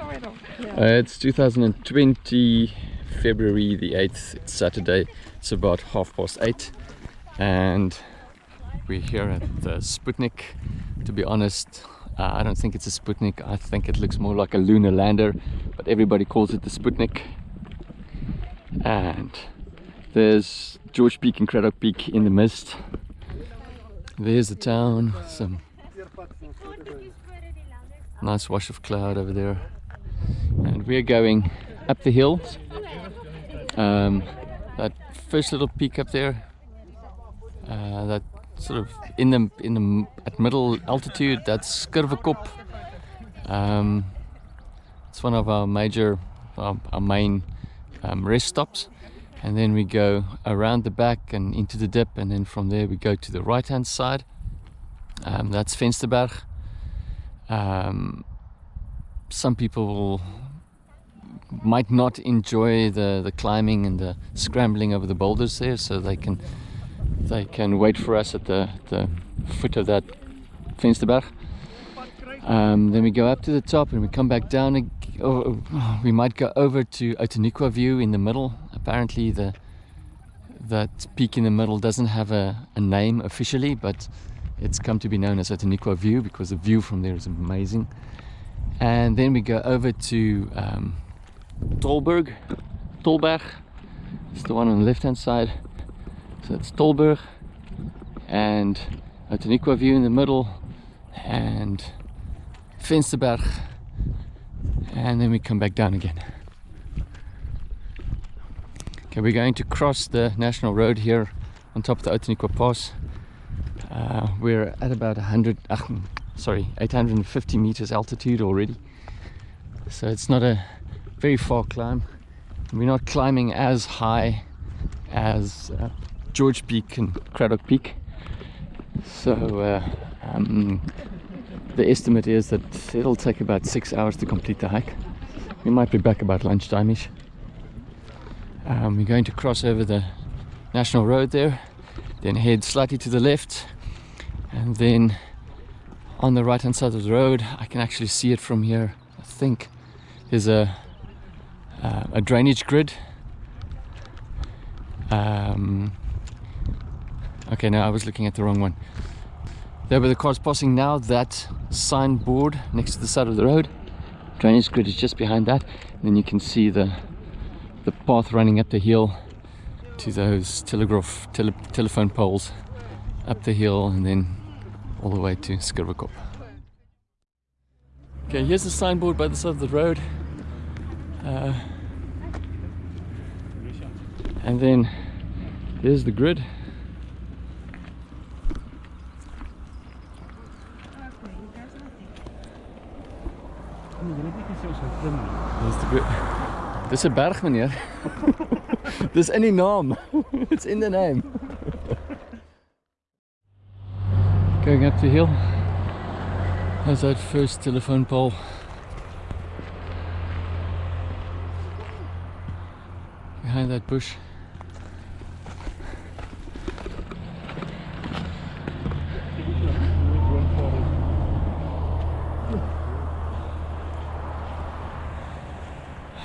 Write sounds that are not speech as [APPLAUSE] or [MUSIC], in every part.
Uh, it's 2020 February the 8th. It's Saturday. It's about half past eight, and we're here at the Sputnik. To be honest, uh, I don't think it's a Sputnik. I think it looks more like a lunar lander, but everybody calls it the Sputnik. And there's George Peak and Cradock Peak in the mist. There's the town. Some nice wash of cloud over there and we're going up the hills um, that first little peak up there uh, that sort of in the in the at middle altitude that's Skurwekop um, it's one of our major our, our main um, rest stops. And then we go around the back and into the dip and then from there we go to the right hand side. Um, that's Vensterberg. Um, some people might not enjoy the the climbing and the scrambling over the boulders there so they can they can wait for us at the, the foot of that Vensterberg. Um, then we go up to the top and we come back down or we might go over to Outeniqua view in the middle. Apparently the that peak in the middle doesn't have a, a name officially but it's come to be known as Outeniqua view because the view from there is amazing and then we go over to um, Tolberg, Tolberg. It's the one on the left hand side. So it's Tolberg and Outeniqua view in the middle and Vensterberg and then we come back down again. Okay, we're going to cross the national road here on top of the Outeniqua Pass. Uh, we're at about 100, uh, [LAUGHS] sorry, 850 meters altitude already. So it's not a very far climb. We're not climbing as high as uh, George Peak and Cradock Peak. So uh, um, the estimate is that it'll take about six hours to complete the hike. We might be back about lunchtime-ish. Um, we're going to cross over the national road there, then head slightly to the left, and then on the right hand side of the road, I can actually see it from here, I think, there's a uh, a drainage grid. Um, okay, no, I was looking at the wrong one. There where the car's passing now, that signboard next to the side of the road. Drainage grid is just behind that. And then you can see the the path running up the hill to those telegraph tele, telephone poles up the hill and then all the way to Skurwekop. Okay, here's the signboard by the side of the road. Uh, and then there's the grid. There's the grid. Dis 'n berg meneer. [LAUGHS] Dis in. [LAUGHS] It's in the name. Going up the hill. There's that first telephone pole. behind that bush.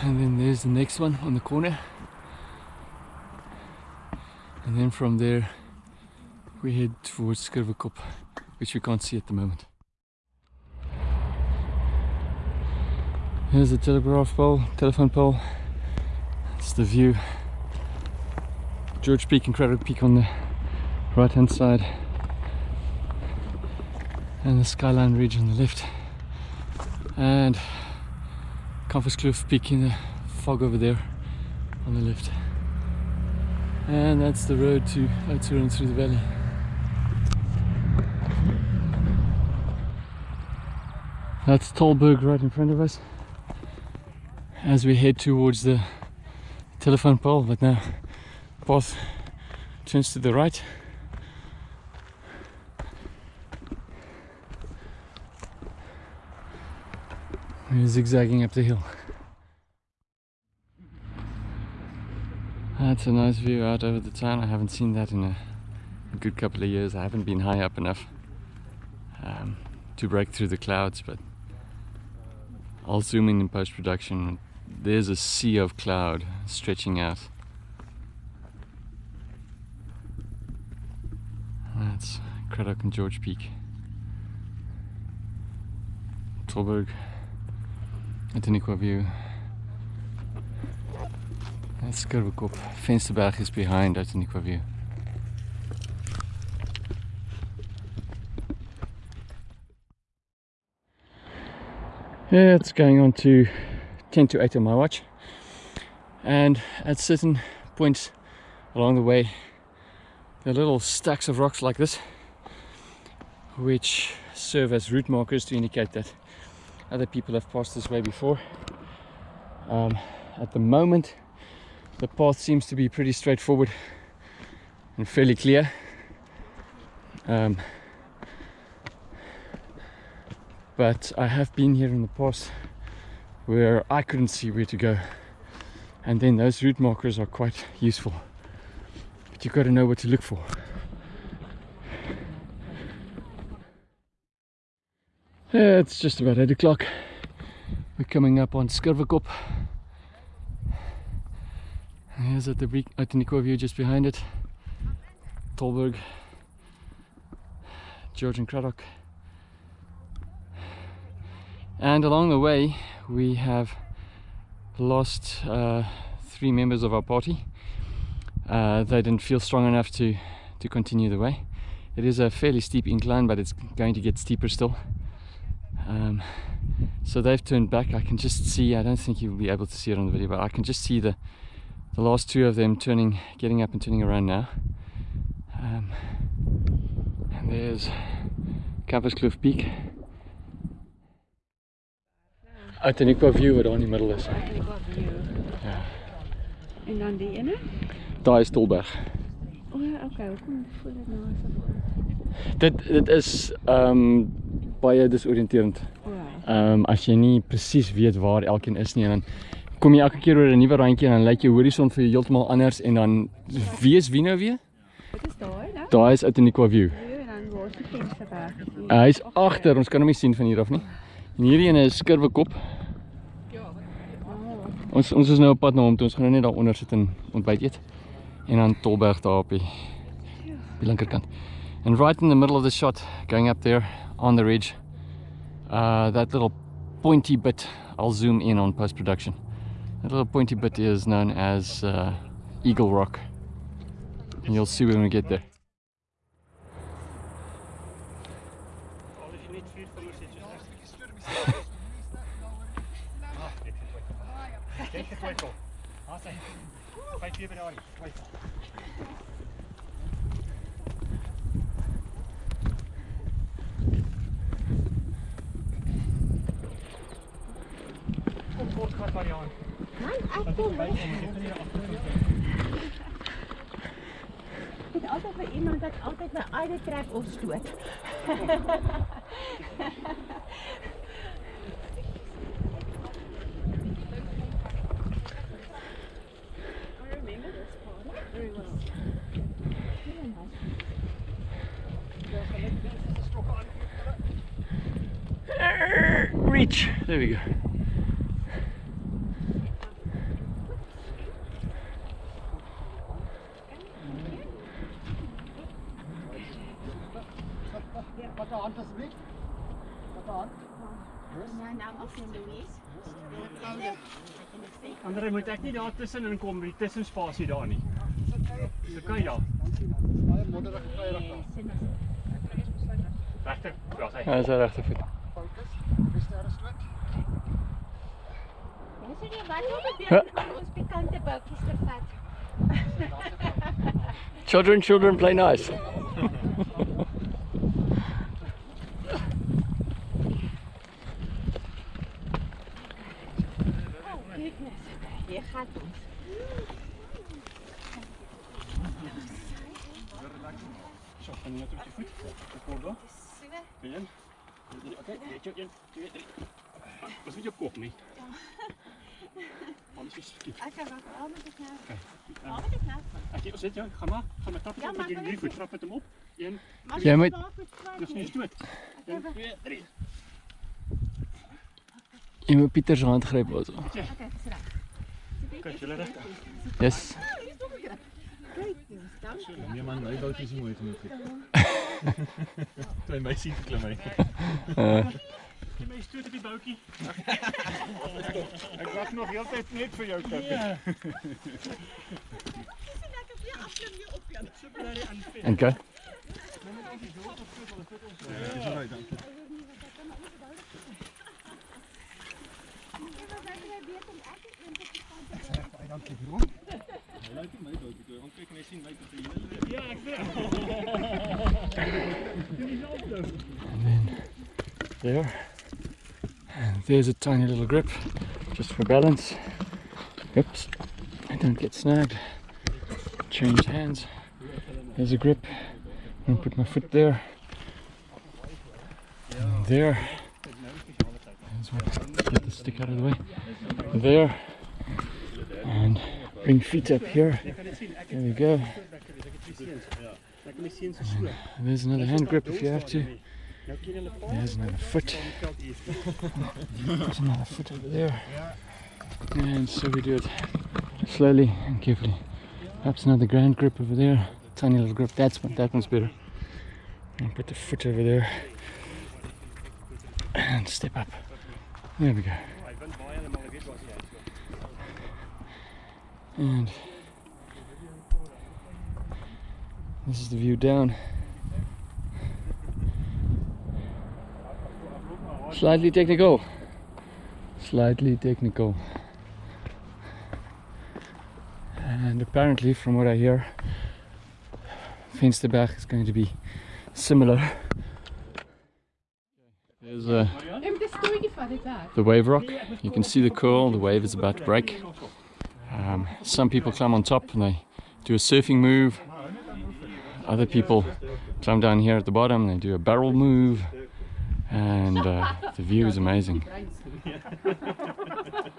And then there's the next one on the corner. And then from there we head towards Skurwekop, which we can't see at the moment. Here's the telegraph pole, telephone pole. It's the view. George Peak and Cradock Peak on the right hand side and the skyline ridge on the left and Compass Kloof Peak in the fog over there on the left and that's the road to Oudtshoorn through the valley that's Tolberg right in front of us. As we head towards the telephone pole but now path turns to the right. We're zigzagging up the hill. That's a nice view out over the town. I haven't seen that in a, good couple of years. I haven't been high up enough um, to break through the clouds but I'll zoom in in post-production. There's a sea of cloud stretching out. That's Cradock and George Peak. Tolberg, Outeniqua View. That's Skurwekop. Vensterberg is behind Outeniqua View. Yeah, it's going on to 10 to 8 on my watch. And at certain points along the way, there are little stacks of rocks like this, which serve as route markers to indicate that other people have passed this way before. Um, at the moment, the path seems to be pretty straightforward and fairly clear. Um, but I have been here in the past where I couldn't see where to go. And then those route markers are quite useful but you've got to know what to look for. Yeah, it's just about 8 o'clock. We're coming up on Skurwekop here's at the Outeniqua view just behind it. Tolberg George and Cradock and along the way we have lost uh, three members of our party. Uh, they didn't feel strong enough to to continue the way. It is a fairly steep incline but it's going to get steeper still. Um, so they've turned back. I can just see I don't think you'll be able to see it on the video but I can just see the the last two of them turning getting up and turning around now. Um, and there's Kloof Peak Outeniqua view wat daar in die middel is. Ja. En dan die ene? Daai is Tolberg. O, oh, okay, hoekom voel dit nou asof Dit dit is ehm um, baie disoriënterend. Ehm um, as jy nie presies weet waar elkeen is nie en dan kom jy elke keer oor 'n nuwe randjie en dan lyk jou horison vir heeltemal anders en dan wie is wie nou weer? Wat is daai nou? Daai is Outeniqua view. Ja, dan waar is die vensterberg? Hy is agter, ons kan hom nie sien van hier af nie. En hierdie ene is Skurwekop. Ons ons is nou op pad na hom toe. Ons gaan nou net daar onder sit en ontbyt eet. En dan Tolberg daar op die, die linkerkant. And right in the middle of the shot, going up there on the ridge, uh, that little pointy bit, I'll zoom in on post-production. That little pointy bit is known as uh, Eagle Rock. And you'll see when we get there. [LAUGHS] twyfel. Haas hy. Vyf keer by daai twyfel. Kom kort gat maar aan. Nee, ek kom. Dit altyd vir iemand wat altyd my eie trek of stoot. Reach. There we go. Andre moet ek nie daar tussenin kom, die tussenspasie daar nie. Dis okay daar. Baie modderige veilig ja, sy. Ja, dis regte voet. Fokus. Beste stoot. Dis nie wat gebeur om ons pikante boutjies te vat. Children, children play nice. Oh goodness. Jy gaan ons. So, gaan jy net op die voet. Ek kom daar. Een. Okay, net jou 1 2 3. Was nie jou kop nie. Alles is skiet. Ek gaan wat al met die nou. Okay. Al met die nou. Ek sit jou, gaan maar. Gaan met tap Ja, op maar met kan die ek voet. nie- Trap met hom op. 1 Jy moet Dis nie stoot. 1 2 3. Jy moet Pieter se hand gryp also. Kyk, julle reg. Yes. Nee man, my boot is nie mooi genoeg nie. Toe hy my sien klim hy. Uh, Jy my stoot op die boutjie. Ek wag nog heeltyd net vir jou tip. Ja. en go. Dis reg dan. Hy lyk nie my boot toe. Hom kyk en sien my tot hy hele Ja, ek weet. There. And there's a tiny little grip, just for balance. Oops, I don't get snagged. Change hands. There's a grip. I'm put my foot there. And there. Get the stick out of the way. There. And bring feet up here. There we go. And there's another hand grip if you have to. There's another foot. There's another foot over there. And so we do it slowly and carefully. Perhaps another grand grip over there. Tiny little grip. That's one. That one's better. And put the foot over there. And step up. There we go. And this is the view down. Slightly technical. Slightly technical. And apparently, from what I hear, Finsterberg is going to be similar. There's uh, the wave rock. You can see the curl, the wave is about to break. Um, some people climb on top and they do a surfing move. Other people climb down here at the bottom and they do a barrel move. And uh, the view is amazing. [LAUGHS]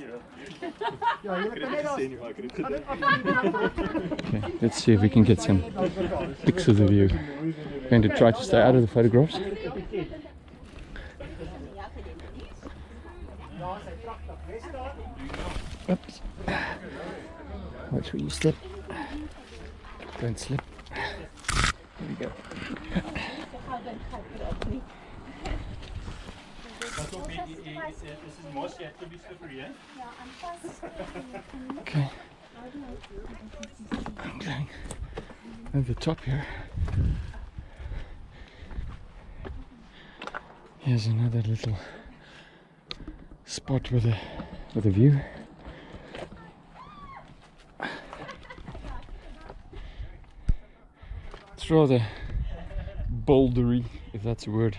Okay, let's see if we can get some pics of the view. going to try to stay out of the photographs. Oops. Watch where you step. Don't slip. There we go. Hier is is mos, jy het be slippery, hè? Okay. I'm going over the top here. Here's another little spot with a with a view. It's rather bouldery, if that's a word.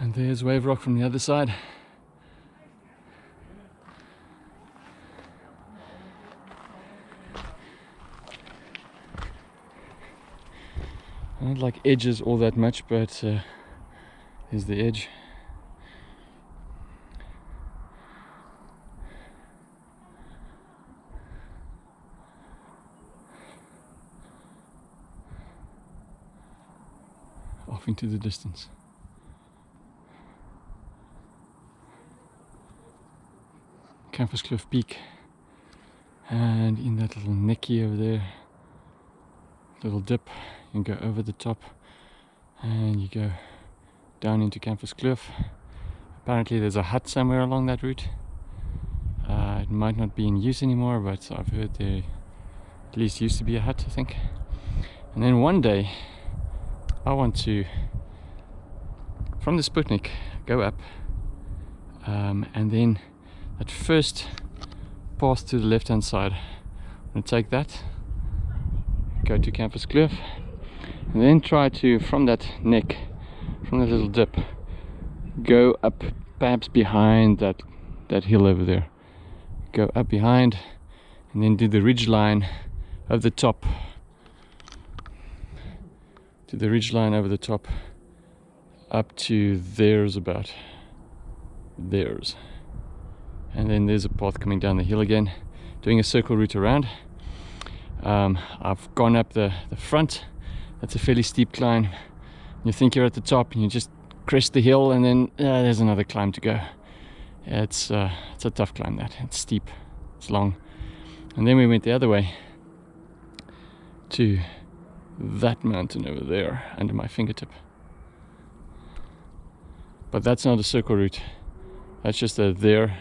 And Wave Rock from the other side. I don't like edges all that much, but uh, here's the edge. Off into the distance. Campus Cliff Peak. And in that little necky over there little dip you go over the top and you go down into Campus Cliff apparently there's a hut somewhere along that route. Uh, it might not be in use anymore but I've heard there at least used to be a hut I think. And then one day I want to from the Sputnik go up um, and then at first pass to the left hand side to take that. Go to Campus Cliff. And then try to from that neck from that little dip go up perhaps behind that that hill over there. Go up behind and then do the ridge line of the top. To the ridge line over the top up to there's about. There's and then there's a path coming down the hill again doing a circle route around. Um, I've gone up the, the front. That's a fairly steep climb. You think you're at the top and you just crest the hill and then uh, there's another climb to go. It's uh, it's a tough climb that. It's steep. It's long. And then we went the other way to that mountain over there under my fingertip. But that's not a circle route. That's just a there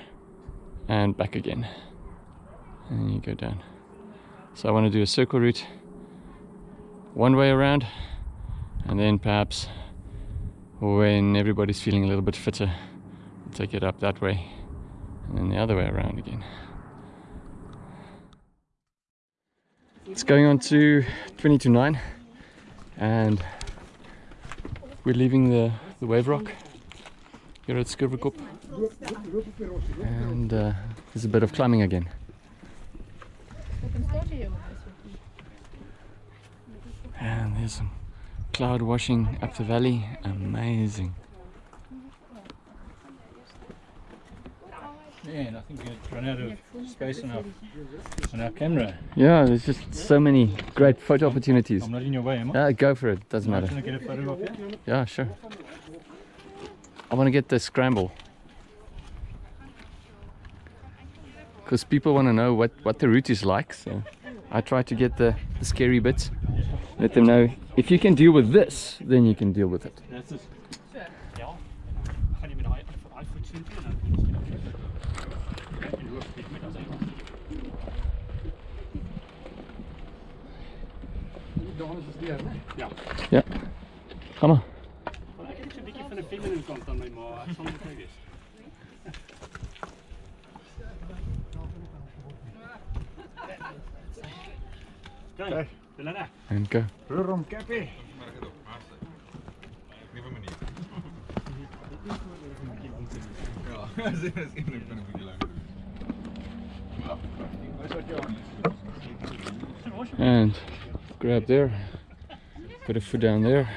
and back again. And you go down. So I want to do a circle route one way around and then perhaps when everybody's feeling a little bit fitter we'll take it up that way and then the other way around again. It's going on to 20 to 9 and we're leaving the, the wave rock here at Skurwekop and uh, there's a bit of climbing again. And there's some cloud washing up the valley. Amazing. Yeah, and I think we've run out of space on our, on our camera. yeah there's just so many great photo opportunities. I'm not in your way, am I? yeah go for it. Doesn't matter. get a photo of yeah sure. I want to get the scramble because people want to know what what the route is like so I try to get the, the scary bits. Let them know if you can deal with this then you can deal with it. Dit met as hy Johannes is neer, né? Ja. ja ga maar Maar ek het net so 'n bietjie van 'n feminine kant aan my ma. Ek sal net nou wees. Kijk, Delana. and go Rum Cappy. Nieuwe manier. Ja, dat is één van een beetje lang. and grab there put a foot down there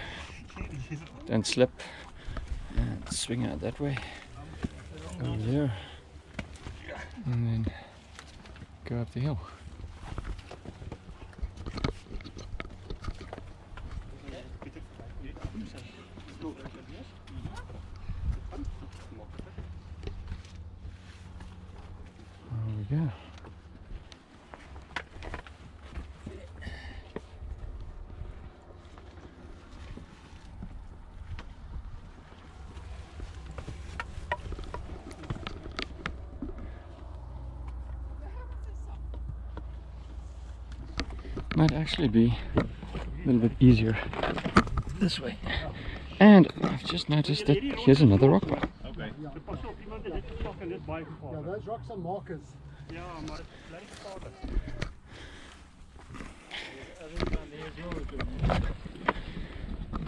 then slip and swing out that way over there and then go up the hill there we go might actually be a little bit easier this way. And I've just noticed that here's another rock pile.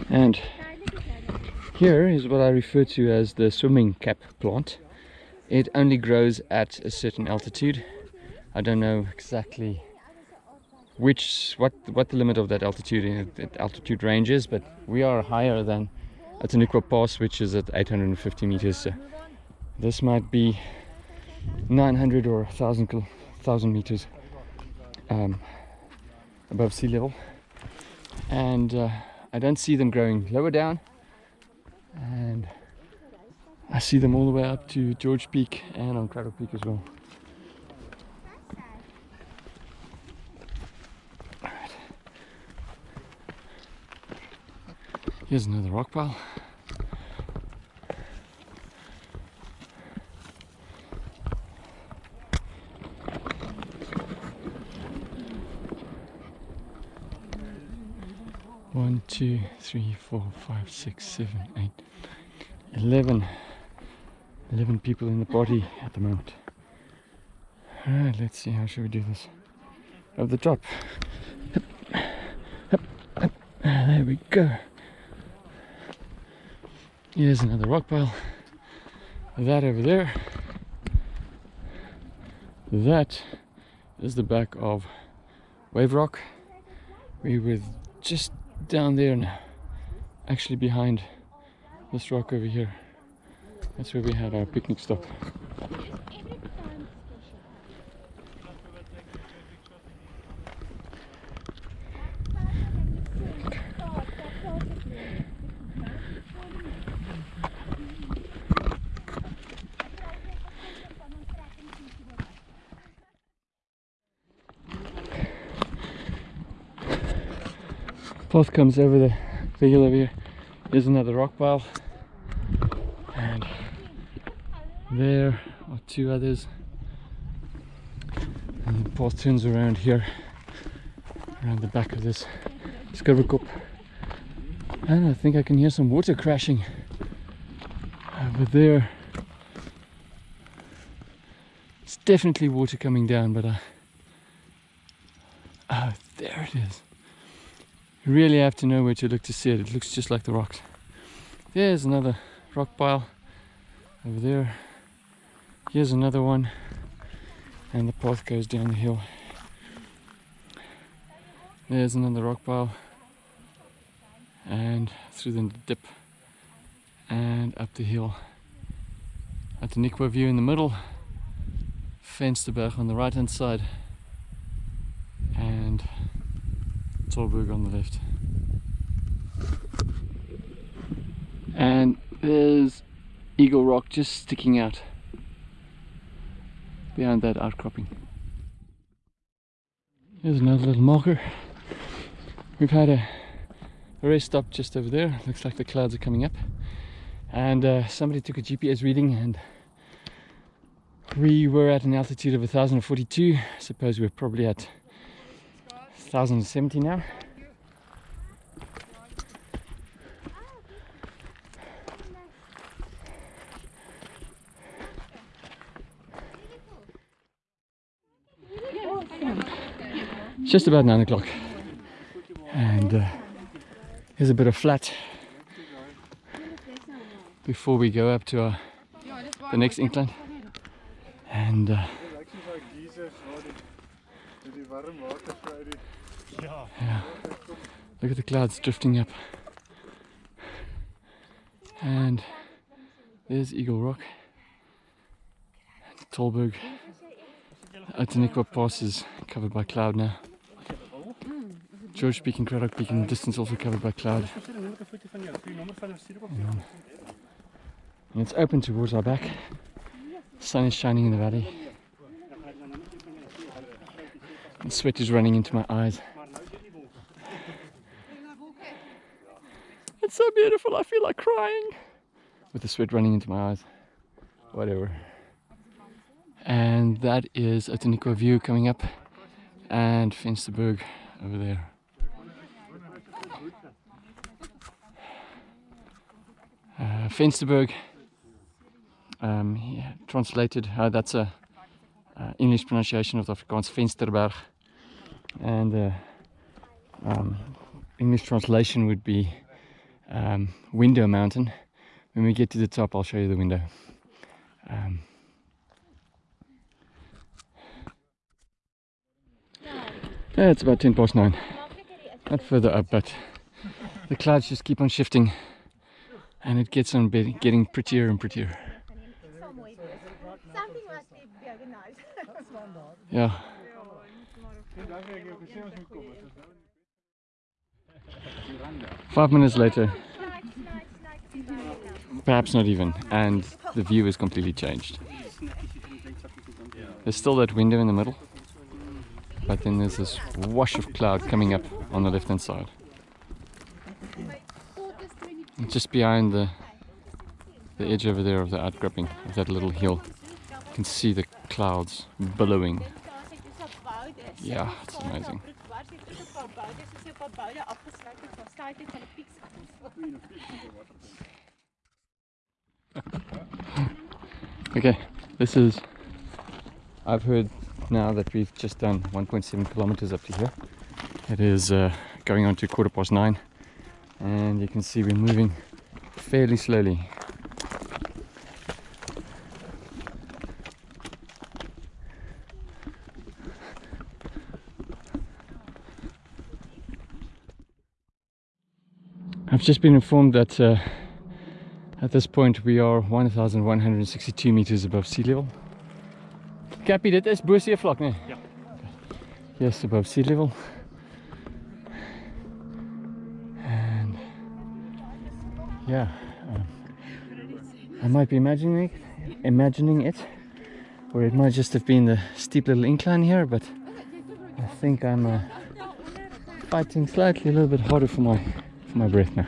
And here is what I refer to as the swimming cap plant. It only grows at a certain altitude. I don't know exactly which what what the limit of that altitude that altitude range is, but we are higher than Outeniqua Pass, which is at 850 meters. So this might be 900 or 1000 1000 meters um, above sea level, and uh, I don't see them growing lower down, and I see them all the way up to George Peak and on Cradock Peak as well. Here's another rock pile. One, two, three, four, five, six, seven, eight, eleven. Eleven people in the party at the moment. Alright, let's see how should we do this. Over the top. Hup, hup, hup. Ah, There we go. Here's another rock pile. That over there. That is the back of Wave Rock. We were just down there now. Actually behind this rock over here. That's where we had our picnic stop. Path comes over the, the hill over here. Here's another rock pile. And there are two others. And the path turns around here, around the back of this Skurwekop. And I think I can hear some water crashing over there. It's definitely water coming down, but I. Oh, there it is. You really have to know where to look to see it. It looks just like the rocks. There's another rock pile over there. Here's another one. And the path goes down the hill. There's another rock pile. And through the dip. And up the hill. Outeniqua view in the middle. Vensterberg on the right hand side. And Tolberg on the left. And there's Eagle Rock just sticking out behind that outcropping. Here's another little marker. We've had a, a rest stop just over there. Looks like the clouds are coming up. And uh, somebody took a GPS reading and we were at an altitude of 1042. I suppose we're probably at 1070 now. It's just about nine o'clock, and uh, here's a bit of flat before we go up to our, the next incline. And uh, yeah, look at the clouds drifting up, and there's Eagle Rock, Tolberg. Outeniqua Pass is covered by cloud now. George Peak and Cradock Peak in the distance also covered by cloud. And it's open towards our back. sun is shining in the valley. And sweat is running into my eyes. So beautiful, I feel like crying. With the sweat running into my eyes. Whatever. And that is Outeniqua view coming up and Finsterberg over there. Uh, Finsterberg, um, yeah, translated, uh, that's a uh, English pronunciation of the Afrikaans Vensterberg, and uh, um, English translation would be um, Window Mountain. When we get to the top, I'll show you the window. Um, yeah, it's about 10 past 9. Not further up, but the clouds just keep on shifting and it gets on getting prettier and prettier. Yeah. Five minutes later, perhaps not even, and the view is completely changed. There's still that window in the middle, but then there's this wash of cloud coming up on the left hand side. And just behind the the edge over there of the outcropping of that little hill, you can see the clouds billowing. Yeah, it's amazing. [LAUGHS] Okay, this is. I've heard now that we've just done 1.7 kilometers up to here. It is uh, going on to quarter past nine, and you can see we're moving fairly slowly. I've just been informed that uh, at this point we are 1162 meters above sea level. Cappy, dit is bo vlak, nee? Ja. Yes, above sea level. And yeah, um, I might be imagining it, imagining it, or it might just have been the steep little incline here, but I think I'm uh, fighting slightly a little bit harder for my my breath now.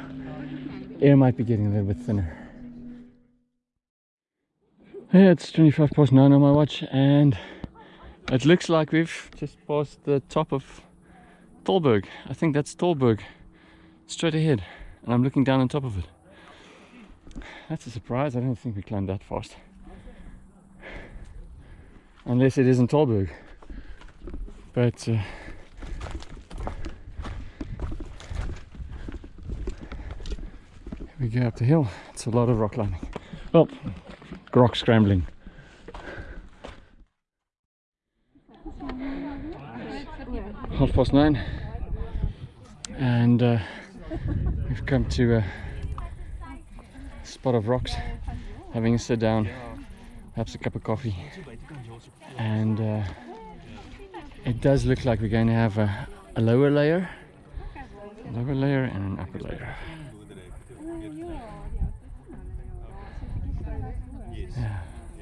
Air might be getting a little bit thinner. Yeah, it's 25 past 9 on my watch and it looks like we've just passed the top of Tolberg. I think that's Tolberg straight ahead and I'm looking down on top of it. That's a surprise. I don't think we climbed that fast. Unless it isn't Tolberg. But uh, go up the hill. It's a lot of rock climbing. Well, rock scrambling. Half past nine, and uh, we've come to a spot of rocks, having a sit down, perhaps a cup of coffee, and uh, it does look like we're going to have a, a lower layer, a lower layer, and an upper layer.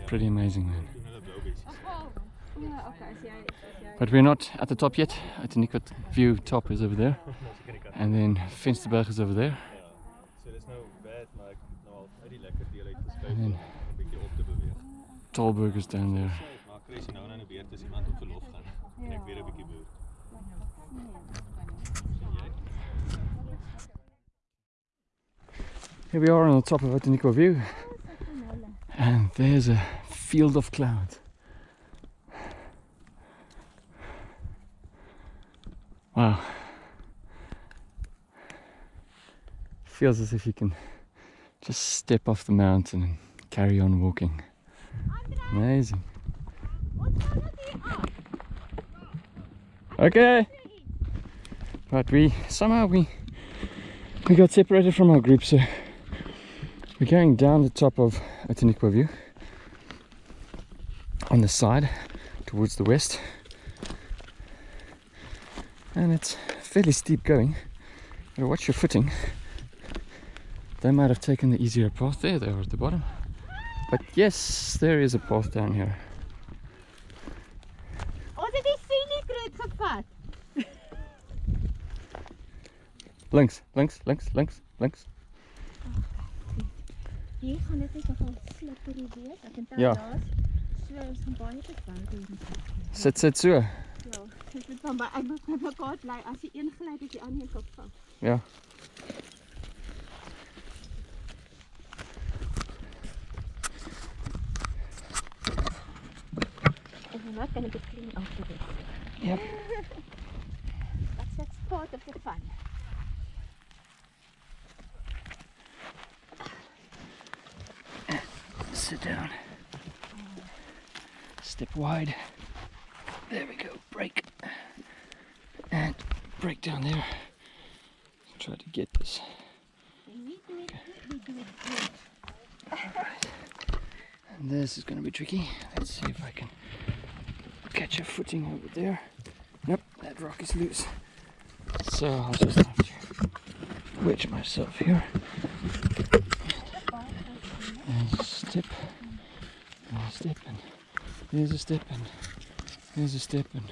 Pretty amazing, man. But we're not at the top yet. Outeniqua view top is over there. And then Finsterberg is over there. So dis nou bad, maar ek het nou al uit die lekker deel uit geskuif En om dan 'n bietjie op te beweeg. Tolberg is down there. Maar Chris nou nou weer as iemand op verlof gaan. En ek weer 'n bietjie boer. Here we are on the top of Outeniqua View. And there's a field of clouds. Wow. Feels as if you can just step off the mountain and carry on walking. Amazing. Okay. But we somehow we we got separated from our group so we're going down the top of Outeniqua View on the side towards the west. And it's fairly steep going gotta watch your footing. They might have taken the easier path there they are at the bottom. But yes there is a path down here. Ons het die scenic route gevat. links links links links links Hier gaan dit net nogal slippery wees. Ek onthou Ja. laas so ons gaan baie te ver doen. sit sit so Ja, dit moet van my ek moet met mekaar bly as die een gly dat die ander een kop val. ja And we're not going to get clean after this. Yep. That's, that's part of the fun. Sit down. Step wide. There we go. Break. And break down there. Try to get this. And this is going to be tricky. Let's see if I can catch a footing over there. Nope that rock is loose. So I'll just have to wedge myself here and step and a step and there's a step and there's a step and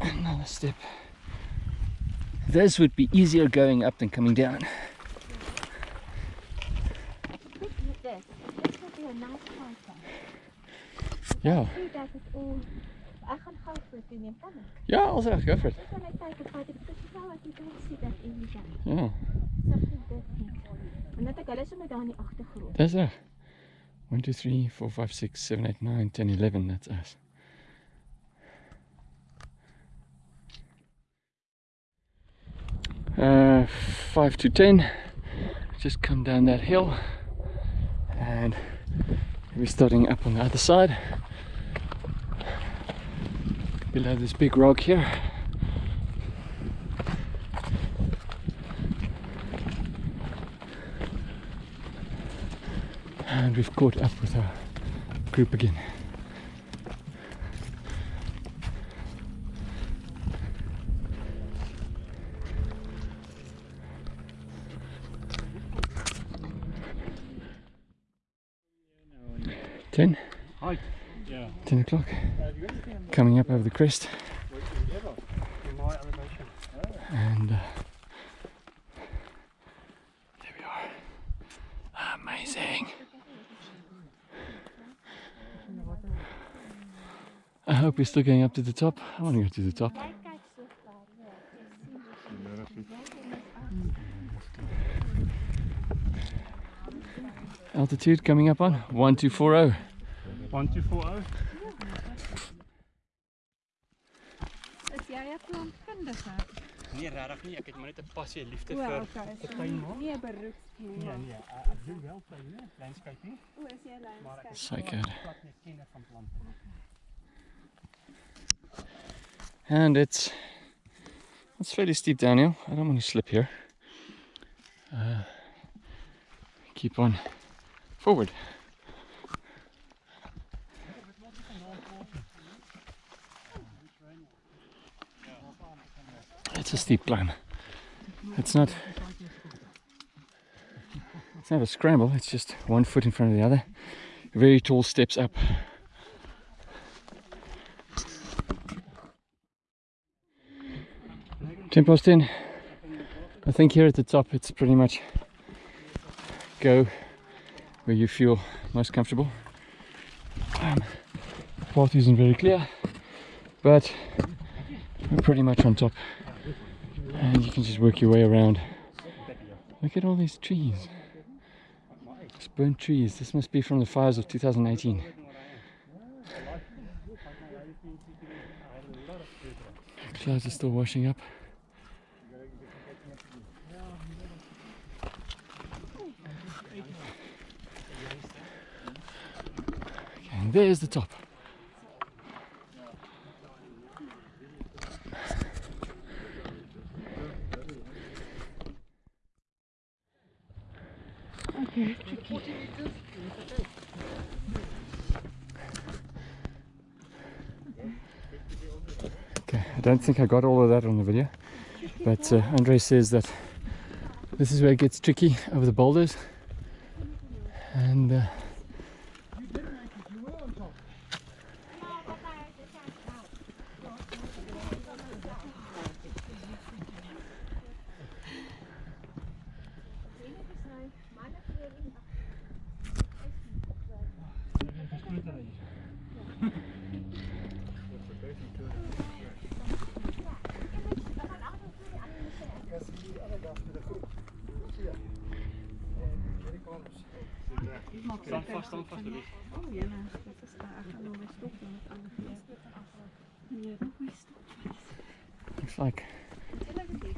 another step this would be easier going up than coming down Look at this. This will be a nice photo. yeah See that it's all... Ek gaan gou vir toe neem kan ek? yeah I'll say go for it Dis net kyk of wat ek dis nou wat jy kan sien dat en jy dan. yeah Something different. En net ek hulle sommer daar in die agtergrond. That's it. 1, 2, 3, 4, 5, 6, 7, 8, 9, 10, 11. That's us. Uh, 5 to 10. Just come down that hill. And we're starting up on the other side. Below this big rock here. and we've caught up with our group again. Ten? Hi. Yeah. Ten o'clock. Coming up over the crest. And uh, we're still going up to the top. I want to go to the top. Altitude coming up on 1240. 1240. Is jy 'n plantkundige? Nee, regtig nie. Ek het maar net 'n passie liefde O, okay. vir tuin. Nee, beroeps. Nee, nee, ek doen wel tuine, landscaping, O, is jy maar ek landscape? is So good. glad nie 'n kenner van plante. And it's it's fairly steep downhill. I don't want to slip here. Uh, keep on forward. It's a steep climb. It's not. It's not a scramble. It's just one foot in front of the other. Very tall steps up. Ten past ten. I think here at the top it's pretty much go where you feel most comfortable. Um, path isn't very clear, but we're pretty much on top, and you can just work your way around. Look at all these trees. It's burnt trees. This must be from the fires of 2018. Clouds are still washing up. There's the top. Okay, I don't think I got all of that on the video, but uh, Andre says that this is where it gets tricky over the boulders, and uh, Staan vast, staan vast, Louis. O, jene, dit is daar. Ek gaan nou my stop doen met ander fees. Nee, nog my stop. looks like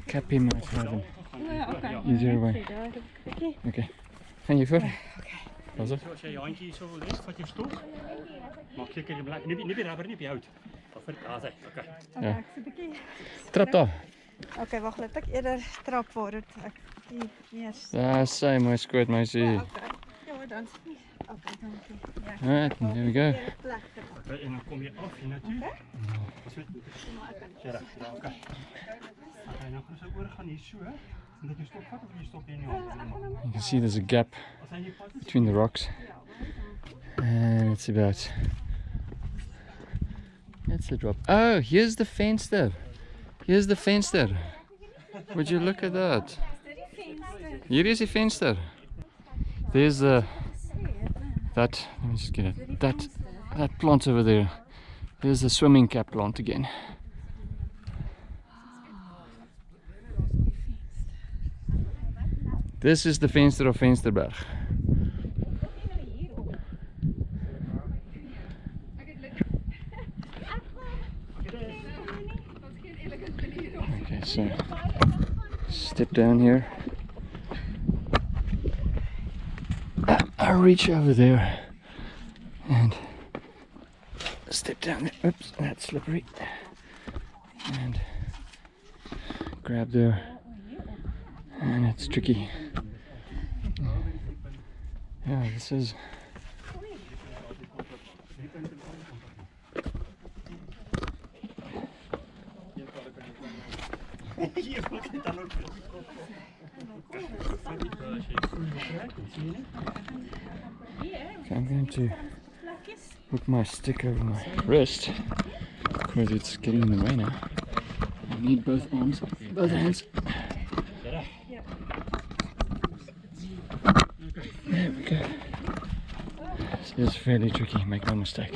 Cappy might have an O, ja, okay. easier way. Okay, gaan jy voor? Was het? So as jy jou handjie hierso wil hê, vat jy stok. Maak seker jy bly nie nie die rubber nie op die hout. Of vir daar's hy. Okay. Okay, ek sit 'n bietjie. Trap daar. Okay, wag, laat ek eerder trap vooruit. Ek die eers. Daar sê my skoot meisie. Ah, okay. Ja, dan. Okay, dankie. Ja. Alright, there we go. Hier plek. okay. En dan kom jy af hier na toe. Ons weet. Ja, reg. Ja, okay. Okay, nou gaan ons oor gaan hier so. En dat jy stok vat of jy stop hier in die hand. You can see there's a gap As hy nie pad is, between the rocks, and it's about. That's the drop. Oh, here's the fence there. Here's the fence there. Would you look at that? Here is the fence there. There's the that. Let me just get it. That that plant over there. There's the swimming cap plant again. This is the Venster of Vensterberg. Okay, so step down here. I reach over there and step down there. Oops, that's slippery. And grab there. And it's tricky. Yeah, this is. hier wil ek dan ook. Okay, I'm going to put my stick over my wrist because it's getting in the way now. I need both arms, both hands. There we go. This is fairly tricky, make no mistake.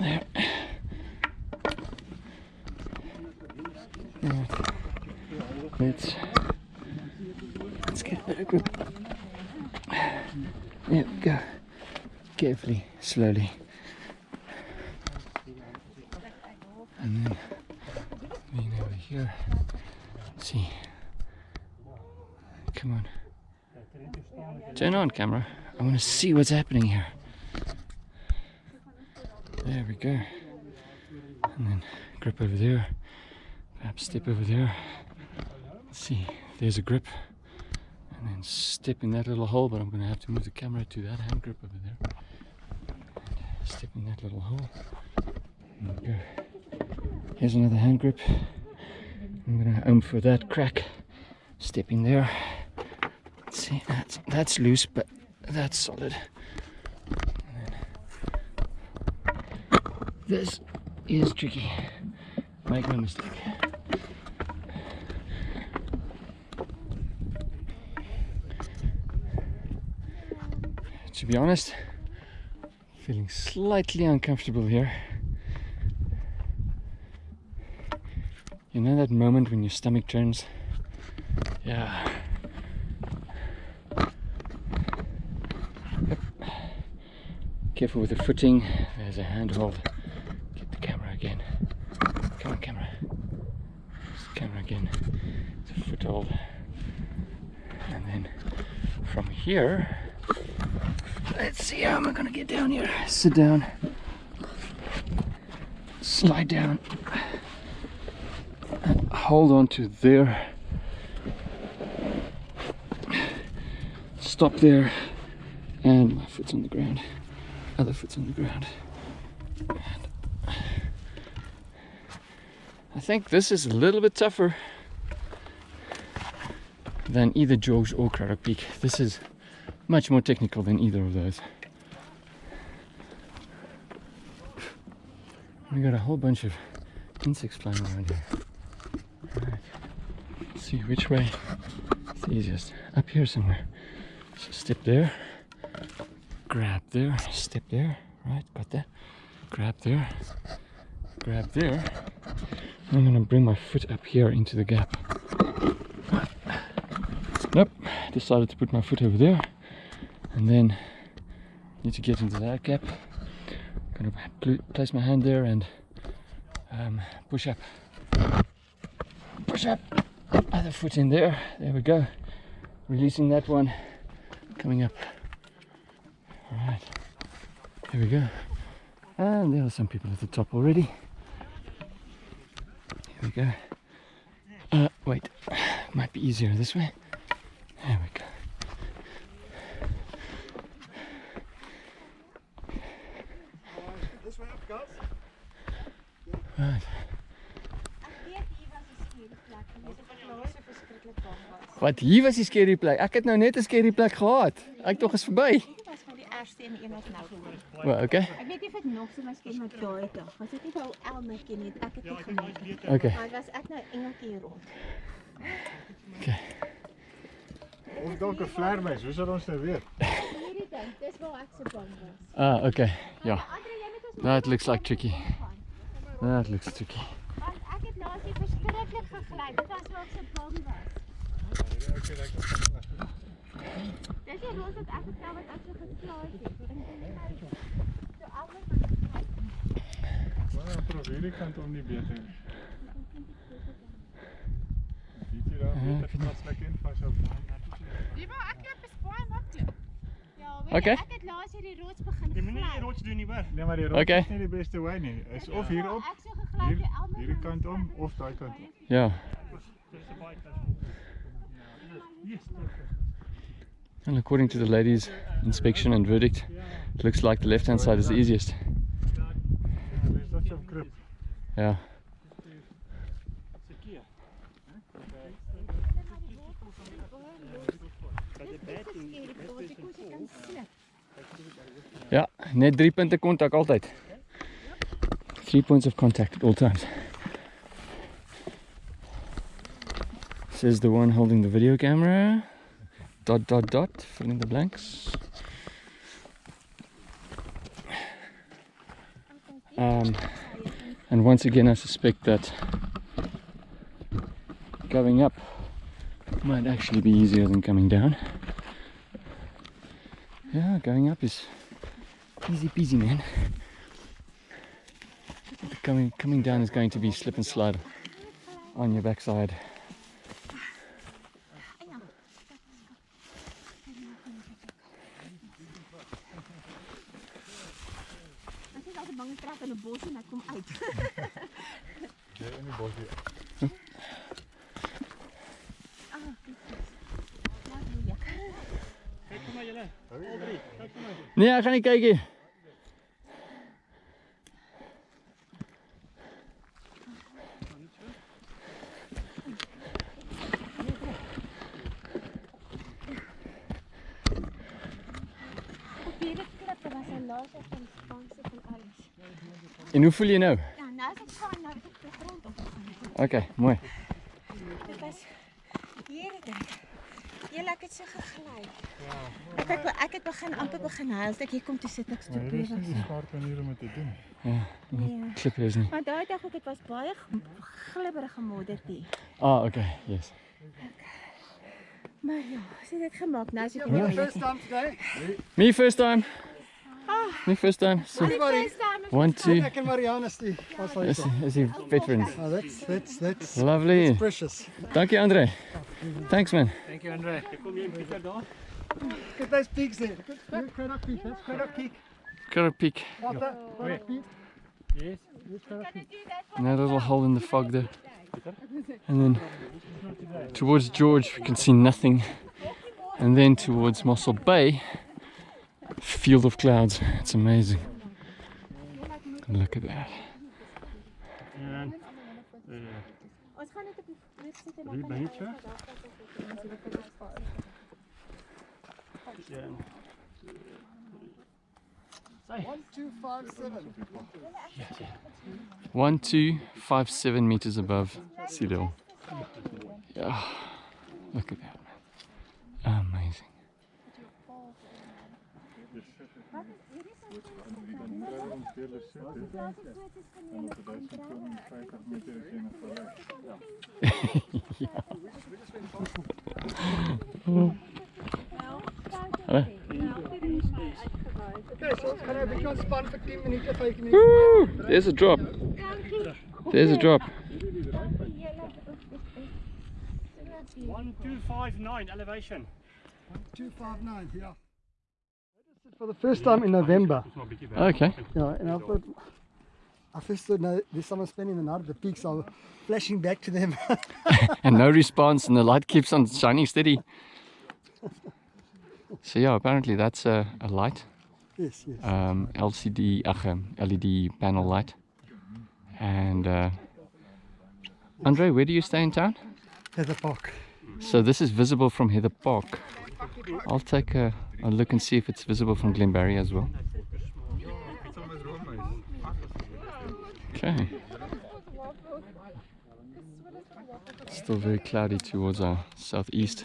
There. Right. Let's let's get a better grip. There we go. Carefully, slowly. And then lean over here. Let's see. Come on. Turn on camera. I want to see what's happening here. There we go. And then grip over there. Perhaps step over there. Let's see. There's a grip. And then step in that little hole, but I'm going to have to move the camera to that hand grip over there. Step in that little hole. Here's another hand grip. I'm to aim for that crack. Step in there. Let's see, that's, that's loose, but that's solid. This is tricky. Make no mistake. To be honest, feeling slightly uncomfortable here. You know that moment when your stomach turns? Yeah. Yep. Careful with the footing. There's a handhold. Get the camera again. Come on, camera. It's the camera again. It's a foothold. And then from here, see how am I gonna get down here. Sit down. Slide down. Hold on to there. Stop there. And my foot's on the ground. Other foot's on the ground. And I think this is a little bit tougher than either George or Cradock Peak. This is much more technical than either of those. We got a whole bunch of insects flying around here. See which way it's easiest. Up here somewhere. So step there, grab there, step there, right, got that. Grab there, grab there. I'm gonna bring my foot up here into the gap. Nope, decided to put my foot over there and then need to get into that gap. Gonna place my hand there and um, push up. Push up, other foot in there, there we go. Releasing that one, coming up. Alright, here we go. And there are some people at the top already. Here we go. Uh, wait, might be easier this way. Weet hier was die scary plek. Ek het het nou nou net 'n scary plek gehad. Ek tog is verby. Was van die eerste en een wat nou kom. Well, okay. Ek weet nie of dit nog so miskien met daai dag. Was dit nie ou Elmetjie nie? Ek het Ja, dit het gemaak. Okay. Maar was ek nou engeltjie rond. Of dalk 'n vleermuis, hoe sal ons nou weet? Hierdie ding, dis waar ek so bang was. Ah, okay. Ja. That looks like tricky. That looks tricky. Want ek het hier verskriklik gegly. Dit was waar ek so bang was. Dis die roos wat ek vertel wat ek so geslaai het. En en so albei Maar probeer hierdie kant om nie beter. Dit hier daar Ja, beter pas lekker in vas op. Ja, maar ek het baie maklik. Ja, weet Okay. jy, ek het laas hierdie roos begin Jy moet nie die gly. rots doen nie, hoor. Nee, maar die rond Okay. is nie die beste wy nie. Is of hierop, Ek so gegly hier, die albei hierdie kant om of daai kant om. Yeah. Dis 'n baie klas. And according to the ladies' inspection and verdict, it looks like the left hand side is the easiest. Yeah. Ja, net drie punte kontak altyd. Three points of contact at all times. Says the one holding the video camera. Dot dot dot, fill in the blanks. Um, and once again, I suspect that going up might actually be easier than coming down. Yeah, going up is easy peasy, man. Coming coming down is going to be slip and slide on your backside. Ek is altyd bang ek trap in 'n bos en ek kom uit. Jy in die bos weer. Kyk vir my julle. Al drie. Kyk vir my. Nee, ek gaan nie kyk nie. Op hierdie klippe was 'n laaste van spanse van alles. En hoe voel jy nou? Ja, nou is ek fyn, nou het ek die grond op. Okay, mooi. Ja. Ek het ek het begin amper begin huil. Ek hier kom toe sit ek so Maar hier is nie die skerp manier om dit te doen. Nee. Klippe is nie. Maar daai dag ook dit was baie glibberige moddertjie. Ah, okay, yes. Maar ja, sien dit gemaak. Nou is ek Yeah, first time today. Me first time. Me first time. So, Everybody. one, two. Ek en Marianne Stee. Wat sal jy Is, is he veterans? Oh, that's that's that's Lovely. precious. Dankie Andre. Thanks man. Ek kom hier in Pieter daar. Look at those peaks there. Look at look, Peak. That's Cradock Peak. Got a peek. Right Peak. Yes. Peak. And that little hole in the fog there. And then towards George we can see nothing. And then towards Mossel Bay, field of clouds. It's amazing. Look at that. En eh Ons gaan net op die vloer sit en drie beentje. Ja. One, two, five, seven. One, two, five, seven meters above sea level. Yeah, look at that, man. Amazing. Okay, [LAUGHS] so ons gaan nou 'n bietjie ontspan vir 10 minute, 5 minute. Woo! There's a drop. There's a drop. 1259 elevation. 259, yeah. For the first time in November. Dis maar 'n bietjie weg. Okay. Yeah, and I thought, I first thought, no, there's someone spending the night at the peaks. I'm flashing back to them. [LAUGHS] And no response, and the light keeps on shining steady. [LAUGHS] So yeah, apparently that's a, a light, yes, yes. um, LCD, um, LED panel light. And uh, Andre, where do you stay in town? Heather Park. So this is visible from Heather Park. I'll take a, a look and see if it's visible from Glenbarrie as well. Okay. Still very cloudy towards our southeast.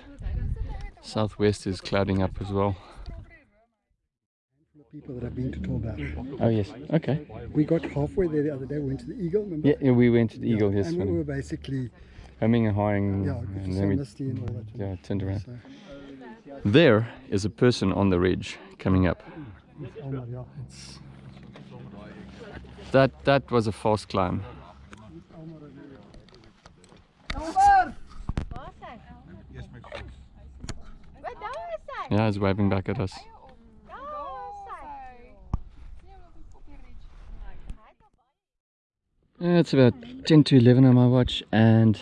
Southwest is clouding up as well. The people that I've been to Torba. Oh yes. Okay. We got halfway there the other day. We went to the Eagle. Remember? Yeah, yeah we went to the Yeah, Eagle yes. And we were basically, Humming and hawing, yeah, and then we misty and all that. yeah, turned around. So, There is a person on the ridge coming up. oh. That that was a false climb. Waar is hy? Wat daar is hy? Yeah, he's waving back at us. Daar is hy. Yeah, it's about 10 to 11 on my watch and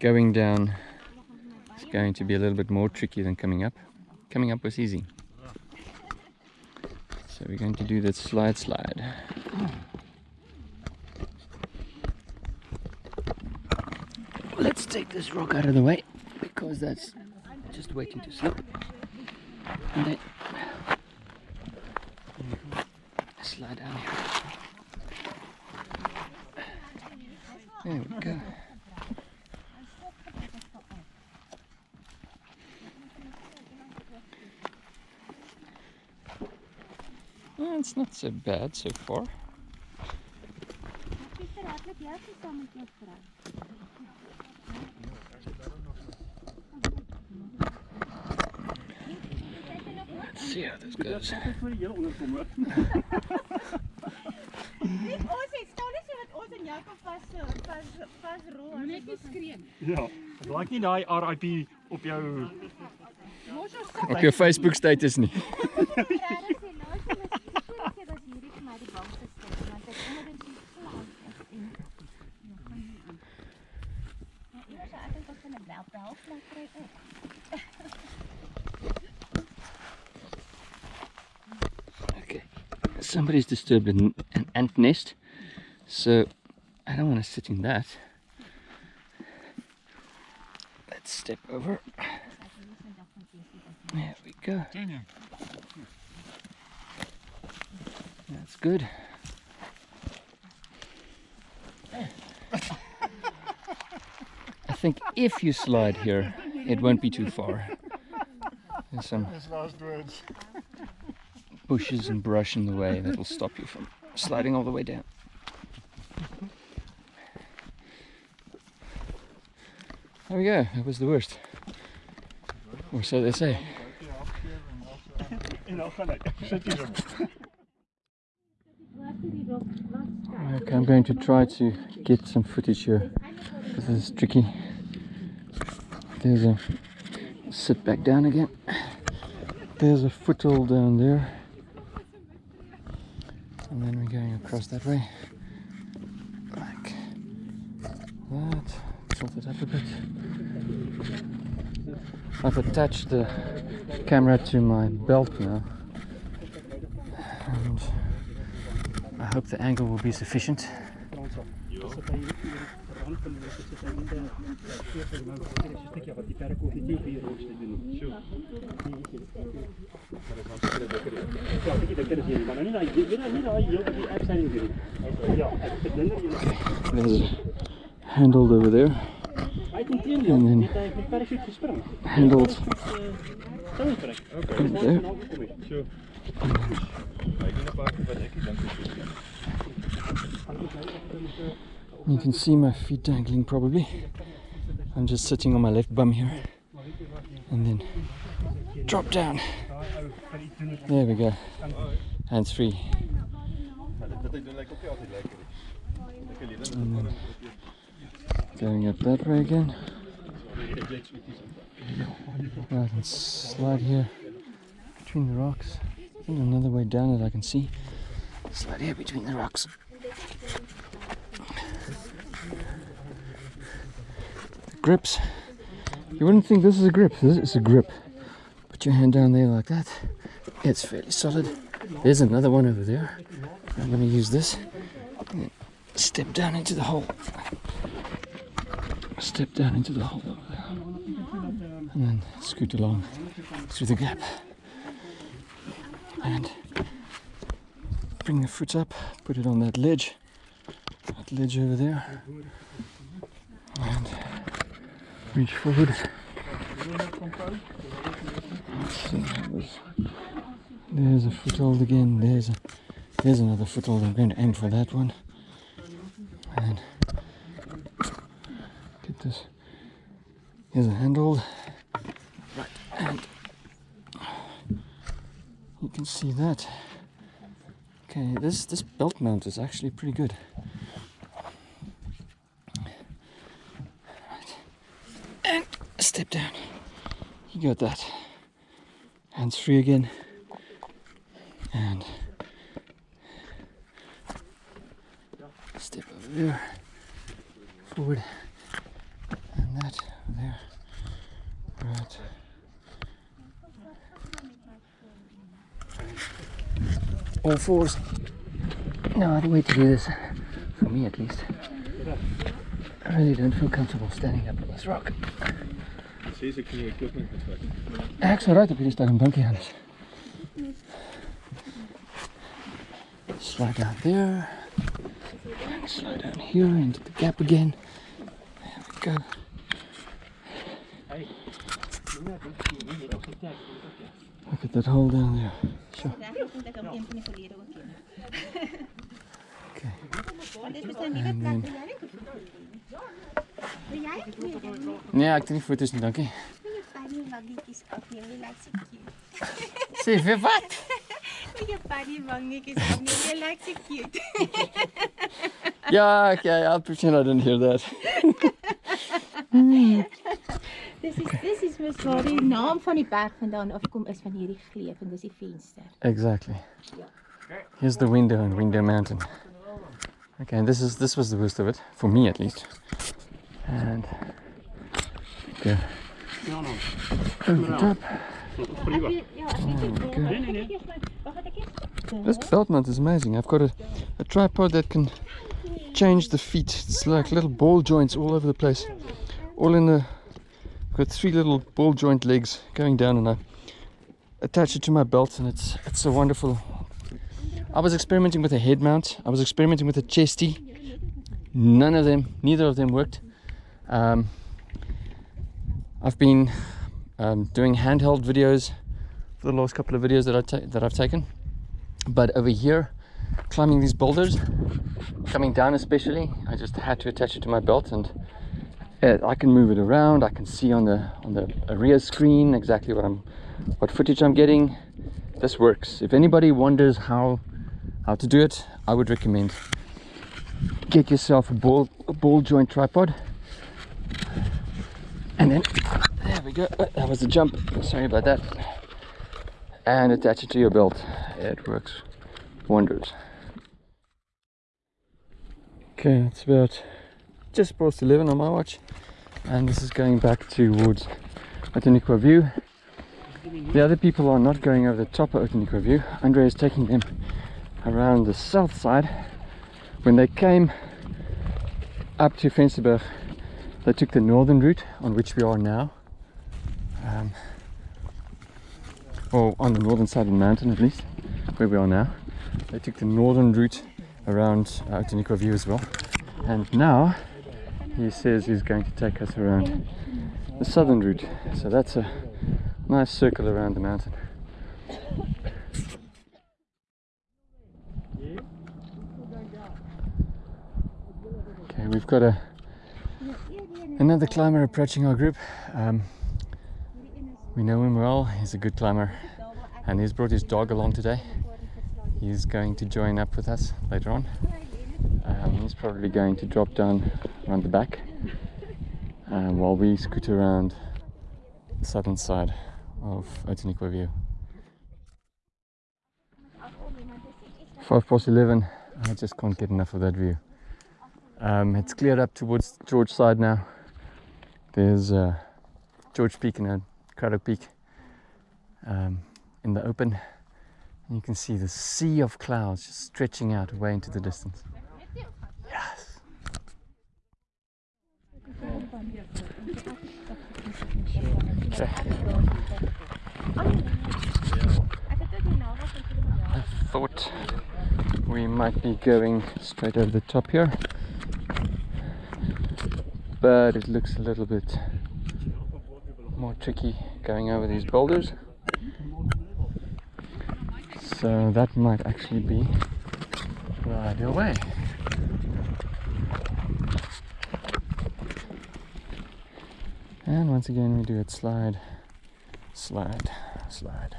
going down is going to be a little bit more tricky than coming up. Coming up was easy. So we're going to do that slide slide. Let's take this rock out of the way because that's just waiting to slip. And then slide down here. Yeah, it's not so bad so far. Pieter, hardloop jy of saam met jou vrou? Let's see how this goes. Ek voor die heel onderkom hoor. Net ons het staan net sodat ons en jou kan vas vas vasrol. Net nie skree. Ja. Ek like nie daai RIP op jou Op jou Facebook status nie. [LAUGHS] Regtig sê laaste was die keer was hierdie vir my die bangste stuk want ek onder dit so slaan en ja, gaan nie aan. Ja, ek sê ek dink ek gaan 'n bel bel maar kry ook. Okay. Somebody's disturbed an, an ant nest. So I don't want to sit in that. Let's step over. There we go. That's good. I think if you slide here, it won't be too far. There's some His last words. Bushes and brush in the way that'll stop you from sliding all the way down. There we go, that was the worst. Or so they say. en dan gaan ek. Ek sit hier. Okay, I'm going to try to get some footage here. This is tricky. There's a sit back down again. There's a foothold down there. And then we're going across that way. Like that. Tilt it up a bit. I've attached the camera to my belt now. And I hope the angle will be sufficient. Dat jy There's a handled over there, hy het intedeel En dan- net hy met parachute gespring. handled there. Sure. You can see my feet dangling probably. I'm just sitting on my left bum here. And then drop down. There we go. Hands free. Going up that way again. I can slide here between the rocks. Another way down that I can see. Slide here between the rocks. The grips. You wouldn't think this is a grip. This is a grip. Put your hand down there like that. It's fairly solid. There's another one over there. I'm going to use this. Step down into the hole. Step down into the hole over there. And then scoot along through the gap. And bring the foot up, put it on that ledge. That ledge over there. And reach forward. There's a foothold again. There's a there's another foothold. I'm going to aim for that one. And get this. Here's a handhold. Right, and you can see that. Okay, this this belt mount is actually pretty good. Right. And step down. Got that. Hands free again. And step over there. Forward. And that there. Right. All fours. No other way to do this. For me at least. I really don't feel comfortable standing up on this rock. Ek nie equipment moet vat. Ek sou right op hierdie 'n bankie gaan. Slide down there. Slide down here into the gap again. There we go. Look at that hole down there. Sure. Regtig dat ek hom een van die verlede ook ken. Okay. Want dit is nou nie En wat dan- plek wil jy? Wil jy? Nee, dan Nee, ek doen nie foto's nie, dankie. moet jy funny wangetjies afneem. Jy lyk so cute. Sê vir wat? Moet jy funny wangetjies afneem. Jy lyk so cute. Ja, okay, I'll pretend I didn't hear that. [LAUGHS] Dis is dis is mos waar die naam van die berg vandaan afkom is van hierdie gleuf en dis die venster. Exactly. Here's the window on Window Mountain. Okay, and this is this was the worst of it for me at least. And nee. Wag, wat ek eers. This belt mount is amazing. I've got a, a tripod that can change the feet. It's like little ball joints all over the place. All in the. I've got three little ball joint legs going down, and I attach it to my belt, and it's it's a wonderful. I was experimenting with a head mount. I was experimenting with a chesty. None of them, neither of them worked. Um, I've been um, doing handheld videos for the last couple of videos that I that I've taken. But over here climbing these boulders coming down especially i just had to attach it to my belt and uh, i can move it around. I can see on the on the rear screen exactly what i'm what footage i'm getting. This works. If anybody wonders how how to do it i would recommend get yourself a ball a ball joint tripod and then there we go Uh, that was a jump sorry about that and attach it to your belt. It works wonders. Okay, it's about just past 11 on my watch, and this is going back towards Outeniqua View. The other people are not going over the top of Outeniqua View. Andre is taking them around the south side. When they came up to Vensterberg, they took the northern route on which we are now. Um, or on the northern side of the mountain at least, where we are now. They took the northern route around uh, Outeniqua View as well. And now he says he's going to take us around the southern route. So that's a nice circle around the mountain. Okay, we've got a another climber approaching our group. Um, we know him well, he's a good climber and he's brought his dog along today. He's going to join up with us later on. Um, he's probably going to drop down around the back um, while we scoot around the southern side of Outeniqua View. Five past 11, I just can't get enough of that view. Um, it's cleared up towards George side now. There's uh, George Peak and uh, Cradock Peak um, in the open. And you can see the sea of clouds just stretching out way into the distance. Yes. Okay. I thought we might be going straight over the top here, but it looks a little bit more tricky going over these boulders. So that might actually be the ideal way. And once again we do it slide, slide, slide.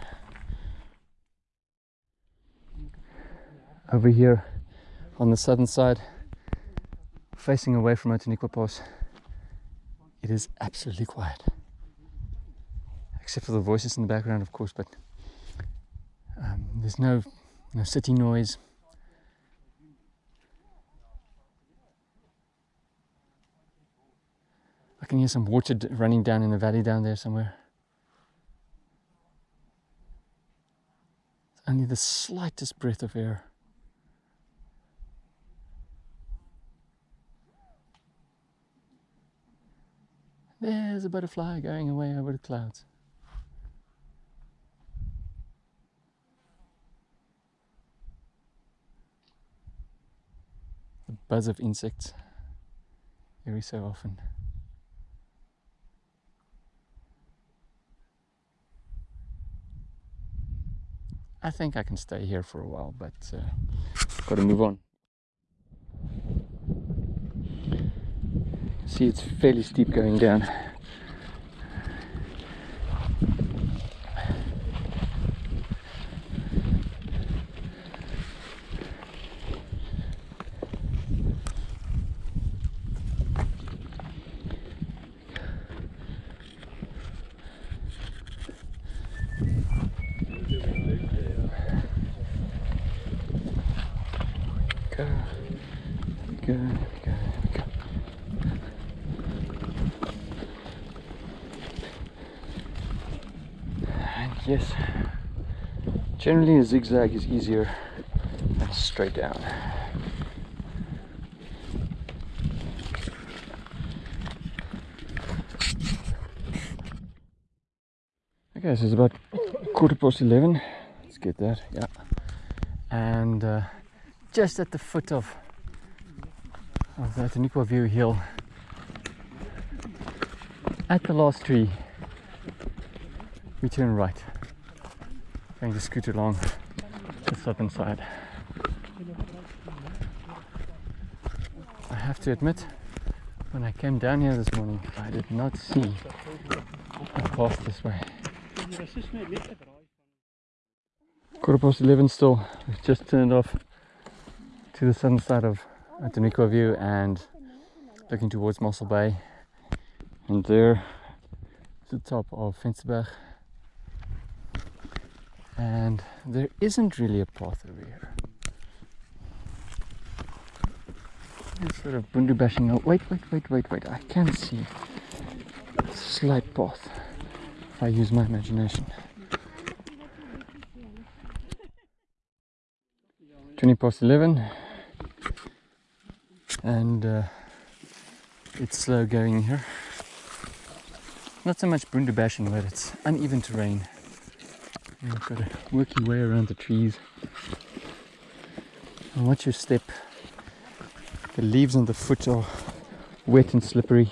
Over here on the southern side, facing away from Outeniqua Pass, it is absolutely quiet. Except for the voices in the background, of course, but um, there's no, no city noise. I can hear some water running down in the valley down there somewhere. Only the slightest breath of air. There's a butterfly going away over the clouds. The buzz of insects every so often. I think I can stay here for a while, but uh, got to move on. See, it's fairly steep going down. Go, go, go, go. Yes, generally a zigzag is easier than straight down. Okay, so it's about quarter past 11. Let's get that, yeah. And uh, just at the foot of, of the Outeniqua View Hill, at the last tree, we turn right. Going to scoot along the southern side. I have to admit, when I came down here this morning, I did not see a path this way. Quarter past 11 still. We've just turned off to the southern side of Outeniqua View and looking towards Mossel Bay. And there is the top of Vensterberg. And there isn't really a path over here. It's sort of bundu bashing. Wait, wait, wait, wait, wait. I can see a slight path if I use my imagination. 20 past 11 and uh, it's slow going here not so much bundu bashing but it's uneven terrain you've got to work your way around the trees. And watch your step. The leaves on the foot are wet and slippery.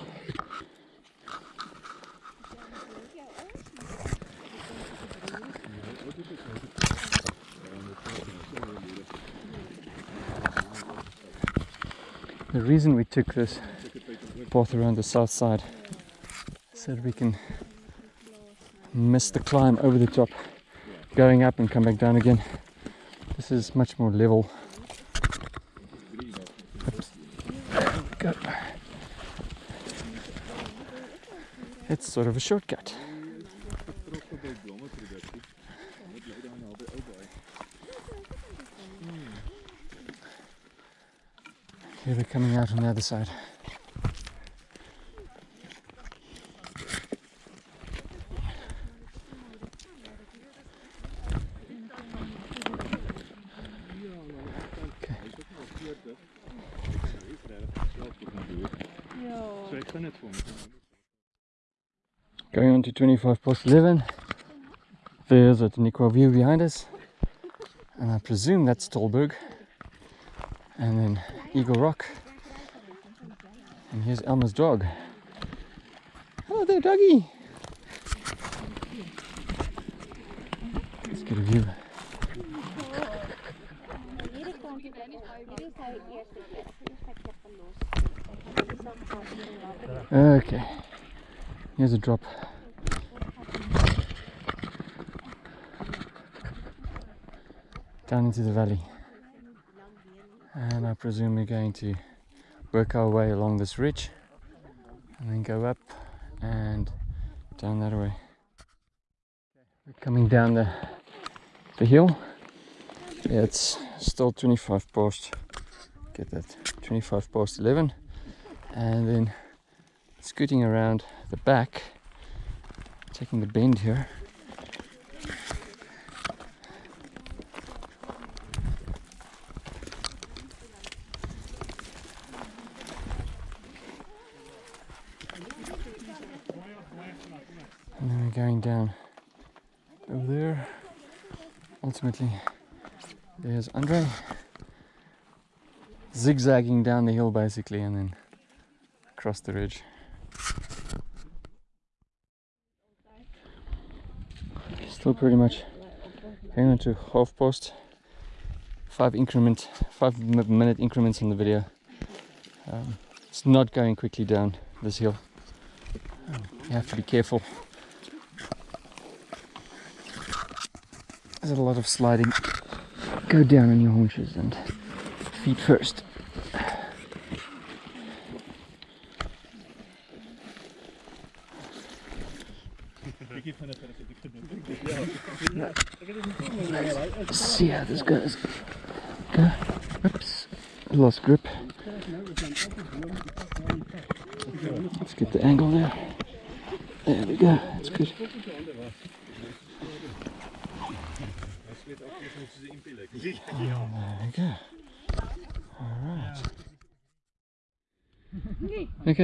The reason we took this path around the south side so that we can miss the climb over the top, going up and come back down again. This is much more level. Go. It's sort of a shortcut. Here they're coming out on the other side. Okay. So ek gaan dit vir hom. To 25 past 11. There's Outeniqua view behind us. And I presume that's Tolberg. And then Eagle Rock. And here's Elmer's dog. Hello there, doggy. Let's get a view. Okay. Here's a drop. Down into the valley. And I presume we're going to work our way along this ridge and then go up and down that way. We're coming down the the hill. Yeah, it's still 25 past get that 25 past 11 and then scooting around the back, taking the bend here. Going down over there. Ultimately, there's Andre zigzagging down the hill basically and then across the ridge. Still pretty much Hang on to half post. Five increment, five minute increments in the video. Um, it's not going quickly down this hill. Um, you have to be careful. There's a lot of sliding. Go down on your haunches and feet first. Let's see how this goes. Go. Oops. Lost grip. Let's get the angle there. There we go. That's good. There we go. Alright.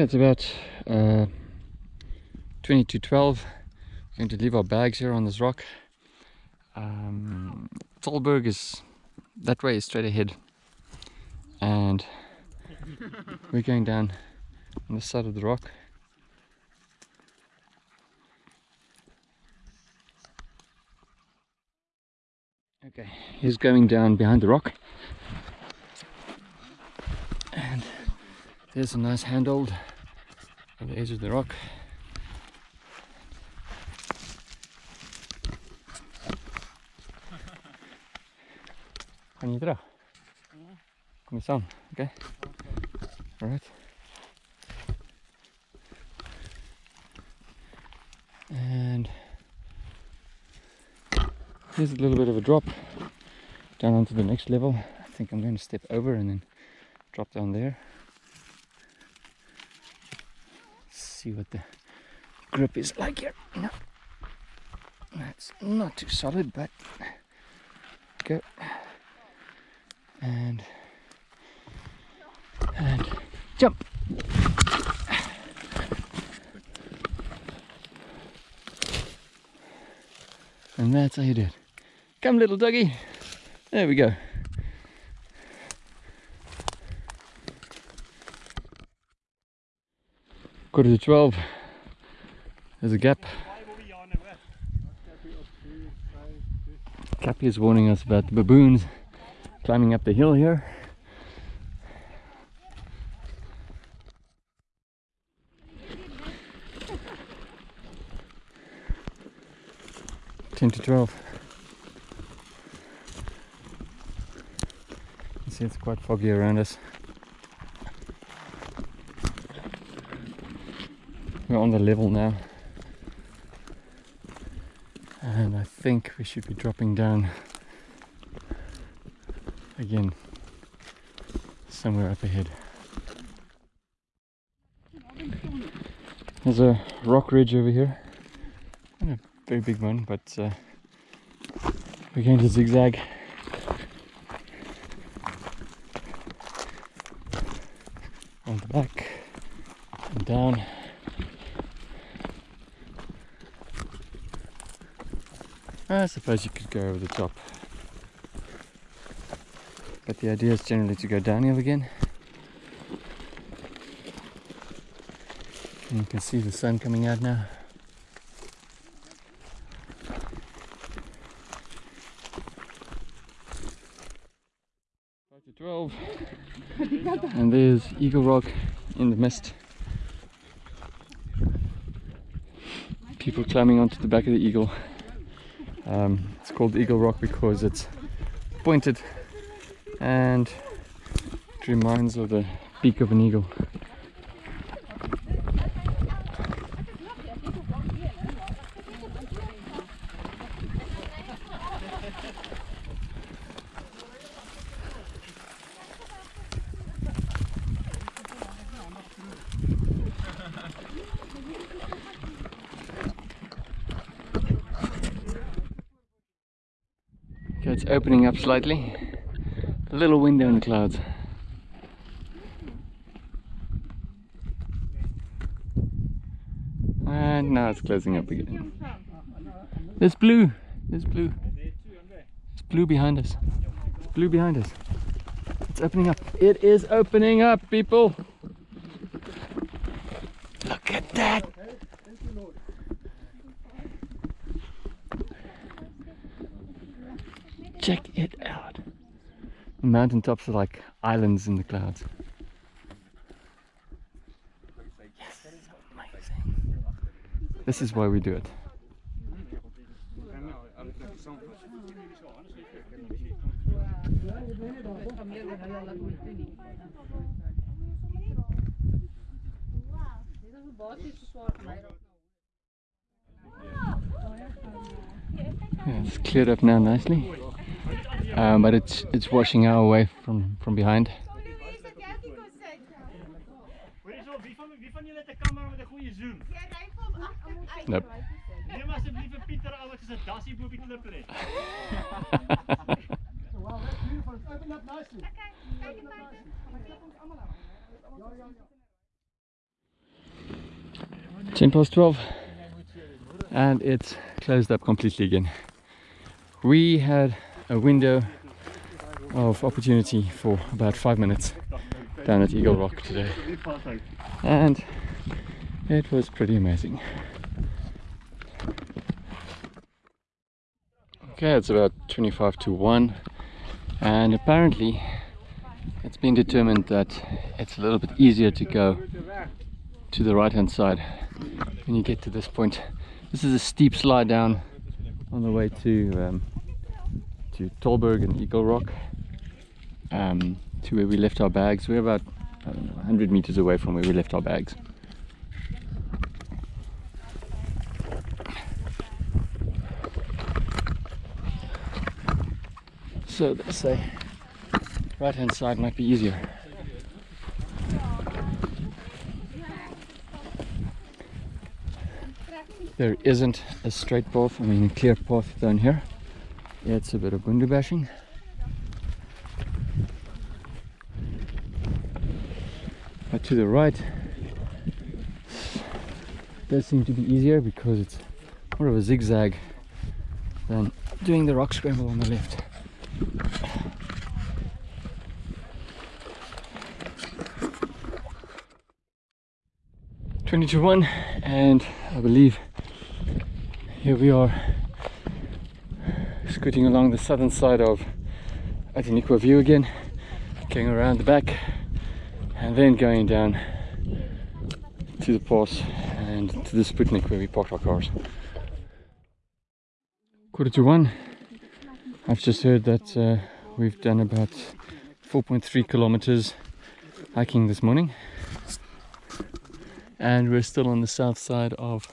It's about uh, 20 to 12. We're going to leave our bags here on this rock. Um, Tolberg is that way, straight ahead. And we're going down on the side of the rock. Okay, he's going down behind the rock. And there's a nice handhold on the edge of the rock. Kan je terug? Kom eens aan, oké? Alright. And here's a little bit of a drop down onto the next level. I think I'm going to step over and then drop down there. See what the grip is like here. No, that's not too solid, but go and and jump. And that's how you do it. Come, little doggy. There we go. Quarter to 12. There's a gap. Cappy is warning us about the baboons climbing up the hill here. Ten to twelve. You see it's quite foggy around us. We're on the level now. And I think we should be dropping down again somewhere up ahead. There's a rock ridge over here. Not a very big one, but uh, we're going to zigzag. On the back and down. I suppose you could go over the top. But the idea is generally to go downhill again. And you can see the sun coming out now. Five twelve. And there's Eagle Rock in the mist. People climbing onto the back of the eagle. Um, it's called Eagle Rock because it's pointed and it reminds of the beak of an eagle. Okay, it's opening up slightly. A little window in the clouds. And now it's closing up again. There's blue. There's blue. It's blue behind us. It's blue behind us. It's opening up. It is opening up, people. Look at that. check it out. The mountaintops are like islands in the clouds. Yes, amazing. This is why we do it. Yeah, it's cleared up now nicely. Um, but it's it's washing our way from from behind. Nope. Ten past twelve, and it's closed up completely again. We had a window of opportunity for about five minutes down at Eagle Rock today, and it was pretty amazing. Okay, it's about 25 to 1, and apparently it's been determined that it's a little bit easier to go to the right hand side when you get to this point. This is a steep slide down on the way to um, to Tolberg and Eagle Rock um, to where we left our bags. We're about know, 100 meters away from where we left our bags. So they say right hand side might be easier. There isn't a straight path, I mean a clear path down here. Yeah, it's a bit of window bashing. But to the right does seem to be easier because it's more of a zigzag than doing the rock scramble on the left. Twenty to one, and I believe here we are scooting along the southern side of Outeniqua View again, going around the back, and then going down to the pass and to the Sputnik where we parked our cars. Quarter to one. I've just heard that uh, we've done about 4.3 kilometers hiking this morning, and we're still on the south side of